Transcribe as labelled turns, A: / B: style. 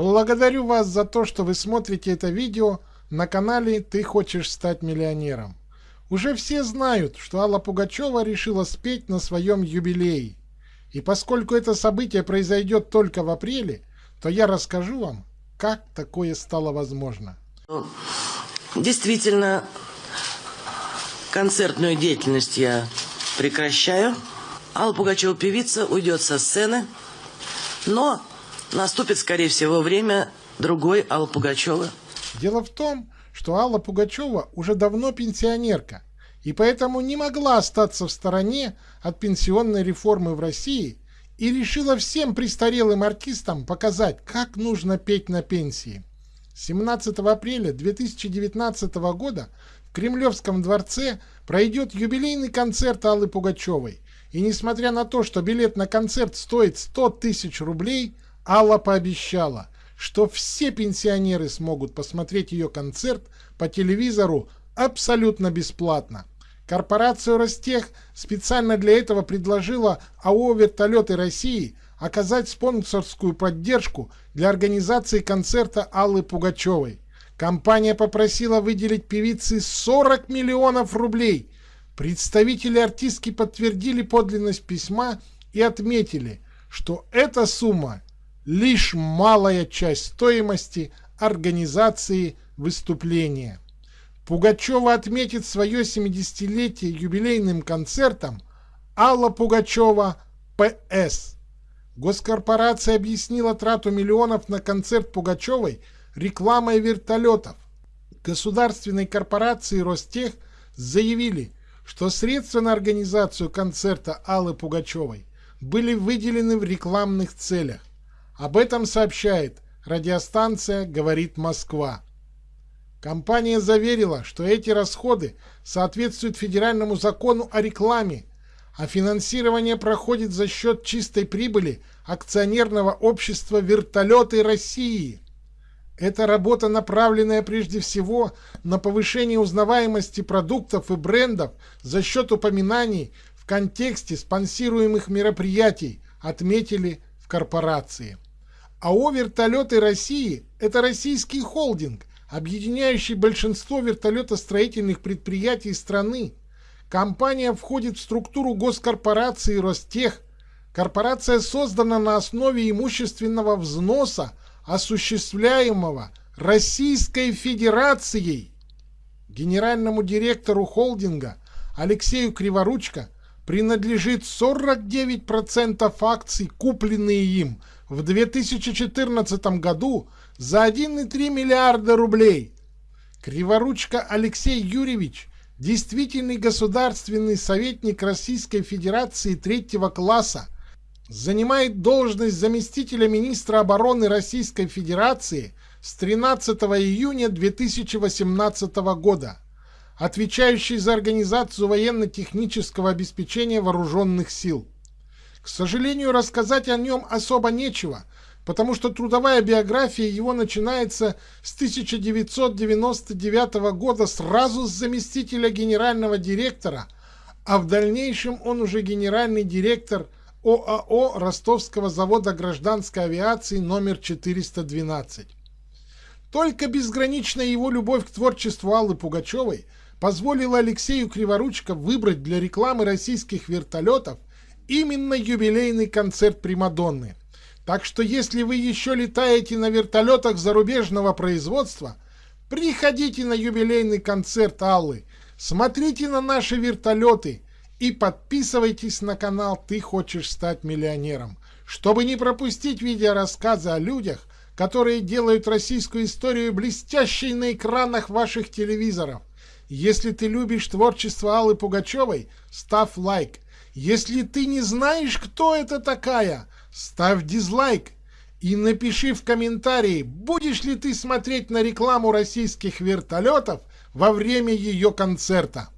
A: Благодарю вас за то, что вы смотрите это видео на канале «Ты хочешь стать миллионером». Уже все знают, что Алла Пугачева решила спеть на своем юбилее. И поскольку это событие произойдет только в апреле, то я расскажу вам, как такое стало возможно.
B: Действительно, концертную деятельность я прекращаю. Алла Пугачева, певица, уйдет со сцены. Но наступит, скорее всего, время другой Аллы Пугачева.
A: Дело в том, что Алла Пугачева уже давно пенсионерка, и поэтому не могла остаться в стороне от пенсионной реформы в России и решила всем престарелым артистам показать, как нужно петь на пенсии. 17 апреля 2019 года в Кремлевском дворце пройдет юбилейный концерт Аллы Пугачевой. И несмотря на то, что билет на концерт стоит 100 тысяч рублей, Алла пообещала, что все пенсионеры смогут посмотреть ее концерт по телевизору абсолютно бесплатно. Корпорация Ростех специально для этого предложила АО «Вертолеты России» оказать спонсорскую поддержку для организации концерта Аллы Пугачевой. Компания попросила выделить певице 40 миллионов рублей. Представители артистки подтвердили подлинность письма и отметили, что эта сумма лишь малая часть стоимости организации выступления. Пугачева отметит свое 70-летие юбилейным концертом Алла Пугачева ПС. Госкорпорация объяснила трату миллионов на концерт Пугачевой – рекламой вертолетов. Государственной корпорации Ростех заявили, что средства на организацию концерта Аллы Пугачевой были выделены в рекламных целях. Об этом сообщает радиостанция «Говорит Москва». Компания заверила, что эти расходы соответствуют федеральному закону о рекламе, а финансирование проходит за счет чистой прибыли акционерного общества «Вертолеты России». Это работа, направленная прежде всего на повышение узнаваемости продуктов и брендов за счет упоминаний в контексте спонсируемых мероприятий, отметили в корпорации. АО «Вертолеты России» – это российский холдинг, объединяющий большинство вертолетостроительных предприятий страны. Компания входит в структуру госкорпорации «Ростех». Корпорация создана на основе имущественного взноса осуществляемого Российской Федерацией. Генеральному директору холдинга Алексею Криворучко принадлежит 49% акций, купленные им в 2014 году за 1,3 миллиарда рублей. Криворучко Алексей Юрьевич – действительный государственный советник Российской Федерации третьего класса – занимает должность заместителя министра обороны Российской Федерации с 13 июня 2018 года, отвечающий за организацию военно-технического обеспечения вооруженных сил. К сожалению, рассказать о нем особо нечего, потому что трудовая биография его начинается с 1999 года сразу с заместителя генерального директора, а в дальнейшем он уже генеральный директор – ОАО Ростовского завода гражданской авиации номер 412. Только безграничная его любовь к творчеству Аллы Пугачевой позволила Алексею Криворучко выбрать для рекламы российских вертолетов именно юбилейный концерт Примадонны. Так что если вы еще летаете на вертолетах зарубежного производства, приходите на юбилейный концерт Аллы, смотрите на наши вертолеты – и подписывайтесь на канал «Ты хочешь стать миллионером», чтобы не пропустить видеорассказы о людях, которые делают российскую историю блестящей на экранах ваших телевизоров. Если ты любишь творчество Аллы Пугачевой, ставь лайк. Если ты не знаешь, кто это такая, ставь дизлайк. И напиши в комментарии, будешь ли ты смотреть на рекламу российских вертолетов во время ее концерта.